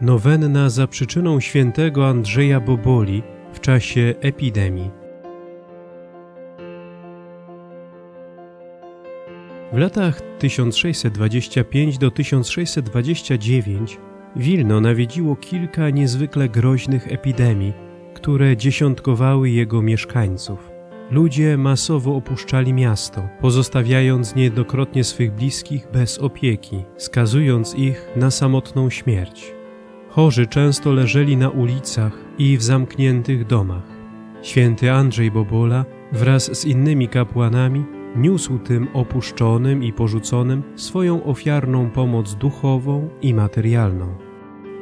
Nowenna za przyczyną świętego Andrzeja Boboli w czasie epidemii. W latach 1625 do 1629 Wilno nawiedziło kilka niezwykle groźnych epidemii, które dziesiątkowały jego mieszkańców. Ludzie masowo opuszczali miasto, pozostawiając niejednokrotnie swych bliskich bez opieki, skazując ich na samotną śmierć. Chorzy często leżeli na ulicach i w zamkniętych domach. Święty Andrzej Bobola wraz z innymi kapłanami niósł tym opuszczonym i porzuconym swoją ofiarną pomoc duchową i materialną.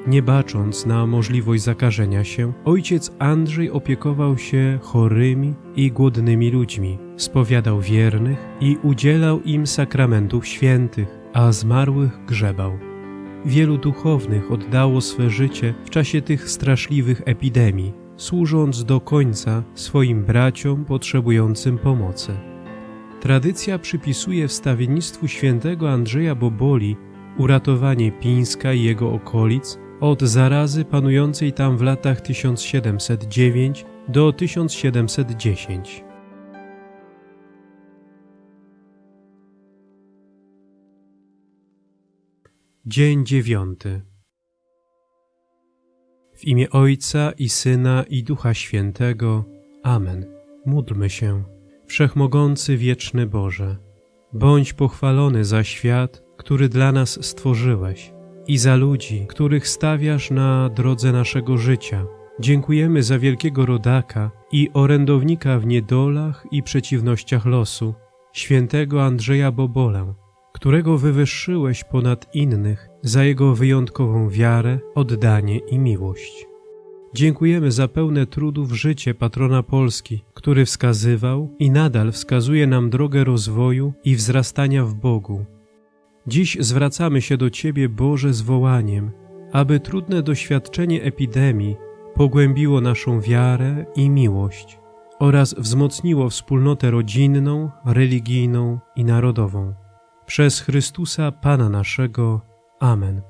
Nie bacząc na możliwość zakażenia się, ojciec Andrzej opiekował się chorymi i głodnymi ludźmi, spowiadał wiernych i udzielał im sakramentów świętych, a zmarłych grzebał. Wielu duchownych oddało swe życie w czasie tych straszliwych epidemii, służąc do końca swoim braciom potrzebującym pomocy. Tradycja przypisuje wstawiennictwu świętego Andrzeja Boboli uratowanie Pińska i jego okolic od zarazy panującej tam w latach 1709 do 1710. Dzień dziewiąty. W imię Ojca i Syna i Ducha Świętego. Amen. Módlmy się. Wszechmogący wieczny Boże, bądź pochwalony za świat, który dla nas stworzyłeś i za ludzi, których stawiasz na drodze naszego życia. Dziękujemy za wielkiego rodaka i orędownika w niedolach i przeciwnościach losu, świętego Andrzeja Bobolę, którego wywyższyłeś ponad innych za jego wyjątkową wiarę, oddanie i miłość. Dziękujemy za pełne trudów życie patrona Polski, który wskazywał i nadal wskazuje nam drogę rozwoju i wzrastania w Bogu. Dziś zwracamy się do Ciebie, Boże, z wołaniem, aby trudne doświadczenie epidemii pogłębiło naszą wiarę i miłość oraz wzmocniło wspólnotę rodzinną, religijną i narodową. Przez Chrystusa Pana naszego. Amen.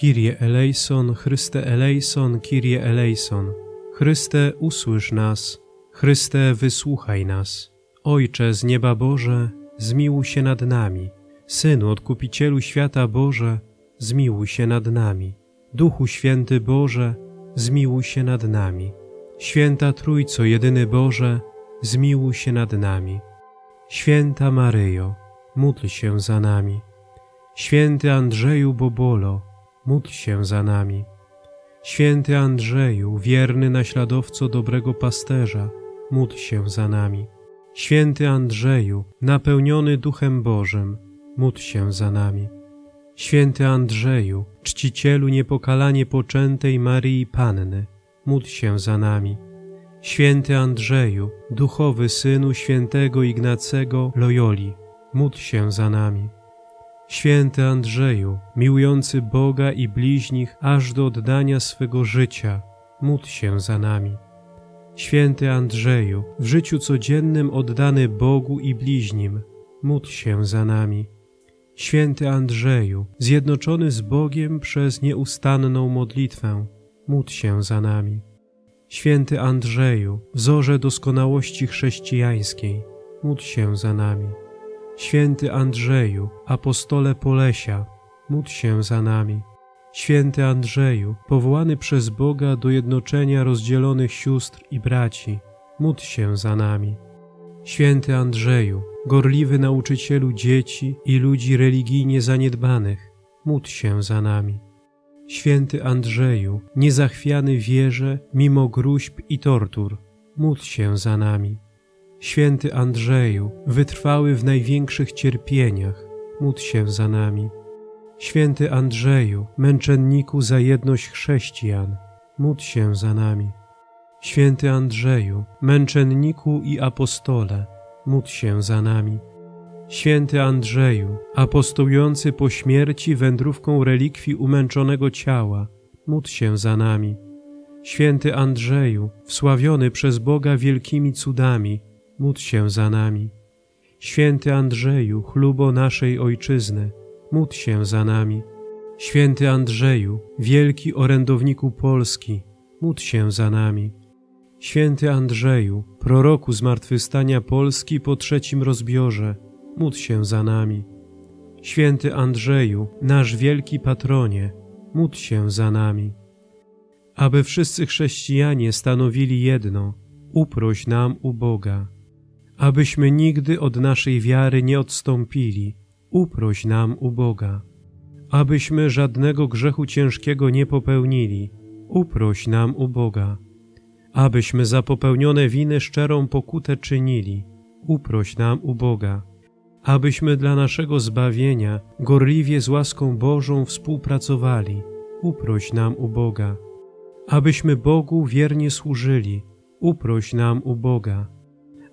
Kyrie eleison, Chryste eleison, Kyrie eleison. Chryste, usłysz nas. Chryste, wysłuchaj nas. Ojcze z nieba Boże, zmiłuj się nad nami. Synu, Odkupicielu świata Boże, zmiłuj się nad nami. Duchu Święty Boże, zmiłuj się nad nami. Święta Trójco, jedyny Boże, zmiłuj się nad nami. Święta Maryjo, módl się za nami. Święty Andrzeju Bobolo, módl się za nami. Święty Andrzeju, wierny naśladowco dobrego pasterza, módl się za nami. Święty Andrzeju, napełniony Duchem Bożym, módl się za nami. Święty Andrzeju, czcicielu niepokalanie poczętej Maryi Panny, módl się za nami. Święty Andrzeju, duchowy synu świętego Ignacego Loyoli, módl się za nami. Święty Andrzeju, miłujący Boga i bliźnich aż do oddania swego życia, módl się za nami. Święty Andrzeju, w życiu codziennym oddany Bogu i bliźnim, módl się za nami. Święty Andrzeju, zjednoczony z Bogiem przez nieustanną modlitwę, módl się za nami. Święty Andrzeju, wzorze doskonałości chrześcijańskiej, módl się za nami. Święty Andrzeju, apostole Polesia, módl się za nami. Święty Andrzeju, powołany przez Boga do jednoczenia rozdzielonych sióstr i braci, módl się za nami. Święty Andrzeju, gorliwy nauczycielu dzieci i ludzi religijnie zaniedbanych, módl się za nami. Święty Andrzeju, niezachwiany wierze mimo gruźb i tortur, módl się za nami. Święty Andrzeju, wytrwały w największych cierpieniach, módl się za nami. Święty Andrzeju, męczenniku za jedność chrześcijan, módl się za nami. Święty Andrzeju, męczenniku i apostole, módl się za nami. Święty Andrzeju, apostołujący po śmierci wędrówką relikwii umęczonego ciała, módl się za nami. Święty Andrzeju, wsławiony przez Boga wielkimi cudami, módl się za nami. Święty Andrzeju, chlubo naszej Ojczyzny, módl się za nami. Święty Andrzeju, wielki orędowniku Polski, módl się za nami. Święty Andrzeju, proroku zmartwychwstania Polski po trzecim rozbiorze, módl się za nami. Święty Andrzeju, nasz wielki patronie, módl się za nami. Aby wszyscy chrześcijanie stanowili jedno, uproś nam u Boga. Abyśmy nigdy od naszej wiary nie odstąpili, uproś nam u Boga. Abyśmy żadnego grzechu ciężkiego nie popełnili, uproś nam u Boga. Abyśmy za popełnione winy szczerą pokutę czynili, uproś nam u Boga. Abyśmy dla naszego zbawienia gorliwie z łaską Bożą współpracowali, uproś nam u Boga. Abyśmy Bogu wiernie służyli, uproś nam u Boga.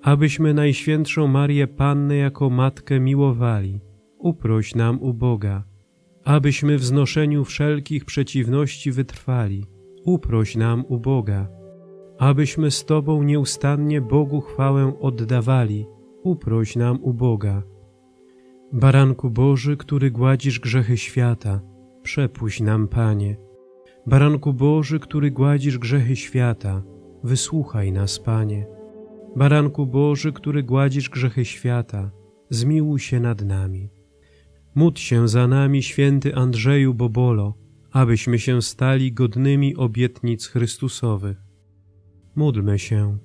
Abyśmy Najświętszą Marię Pannę jako Matkę miłowali, uproś nam u Boga. Abyśmy w znoszeniu wszelkich przeciwności wytrwali, uproś nam u Boga. Abyśmy z Tobą nieustannie Bogu chwałę oddawali, uproś nam u Boga. Baranku Boży, który gładzisz grzechy świata, przepuść nam, Panie. Baranku Boży, który gładzisz grzechy świata, wysłuchaj nas, Panie. Baranku Boży, który gładzisz grzechy świata, zmiłuj się nad nami. Módl się za nami, święty Andrzeju Bobolo, abyśmy się stali godnymi obietnic Chrystusowych. Módlmy się.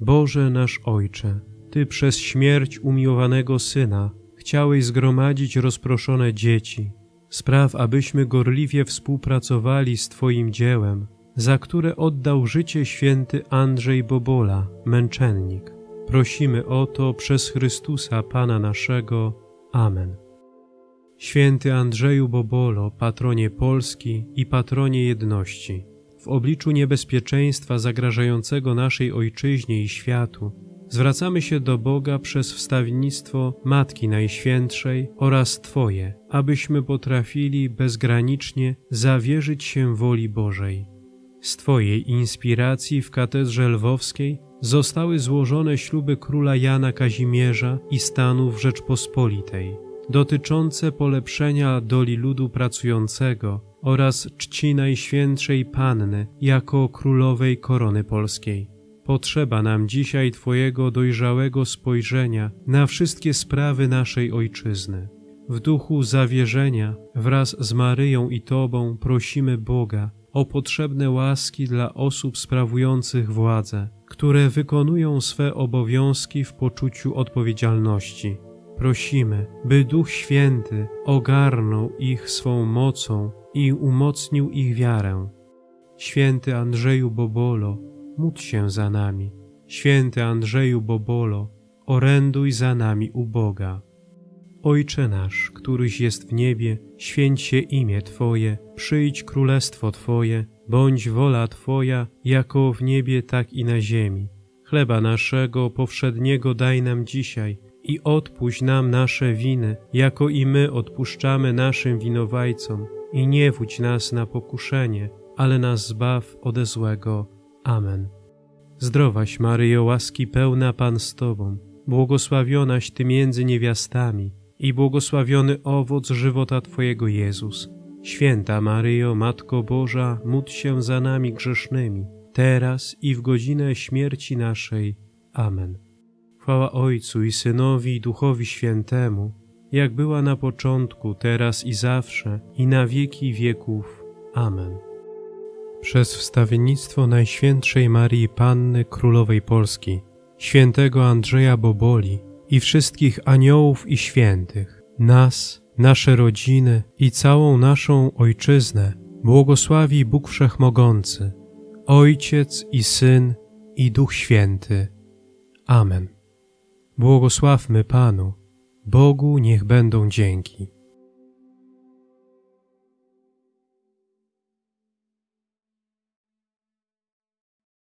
Boże nasz Ojcze, Ty przez śmierć umiłowanego Syna chciałeś zgromadzić rozproszone dzieci. Spraw, abyśmy gorliwie współpracowali z Twoim dziełem, za które oddał życie święty Andrzej Bobola, męczennik. Prosimy o to przez Chrystusa Pana naszego. Amen. Święty Andrzeju Bobolo, patronie Polski i patronie jedności, w obliczu niebezpieczeństwa zagrażającego naszej ojczyźnie i światu, zwracamy się do Boga przez wstawiennictwo Matki Najświętszej oraz Twoje, abyśmy potrafili bezgranicznie zawierzyć się woli Bożej. Z Twojej inspiracji w katedrze lwowskiej zostały złożone śluby króla Jana Kazimierza i stanów Rzeczpospolitej, dotyczące polepszenia doli ludu pracującego oraz czci Najświętszej Panny jako królowej korony polskiej. Potrzeba nam dzisiaj Twojego dojrzałego spojrzenia na wszystkie sprawy naszej Ojczyzny. W duchu zawierzenia wraz z Maryją i Tobą prosimy Boga o potrzebne łaski dla osób sprawujących władzę, które wykonują swe obowiązki w poczuciu odpowiedzialności. Prosimy, by Duch Święty ogarnął ich swą mocą i umocnił ich wiarę. Święty Andrzeju Bobolo, módl się za nami. Święty Andrzeju Bobolo, oręduj za nami u Boga. Ojcze nasz, któryś jest w niebie, święć się imię Twoje, przyjdź królestwo Twoje, bądź wola Twoja, jako w niebie, tak i na ziemi. Chleba naszego powszedniego daj nam dzisiaj i odpuść nam nasze winy, jako i my odpuszczamy naszym winowajcom. I nie wódź nas na pokuszenie, ale nas zbaw ode złego. Amen. Zdrowaś Maryjo, łaski pełna Pan z Tobą, błogosławionaś Ty między niewiastami i błogosławiony owoc żywota Twojego Jezus. Święta Maryjo, Matko Boża, módl się za nami grzesznymi, teraz i w godzinę śmierci naszej. Amen. Chwała Ojcu i Synowi i Duchowi Świętemu, jak była na początku, teraz i zawsze, i na wieki wieków. Amen. Przez wstawiennictwo Najświętszej Marii Panny Królowej Polski, świętego Andrzeja Boboli i wszystkich aniołów i świętych, nas, nasze rodziny i całą naszą Ojczyznę błogosławi Bóg Wszechmogący, Ojciec i Syn i Duch Święty. Amen. Błogosławmy Panu, Bogu niech będą dzięki.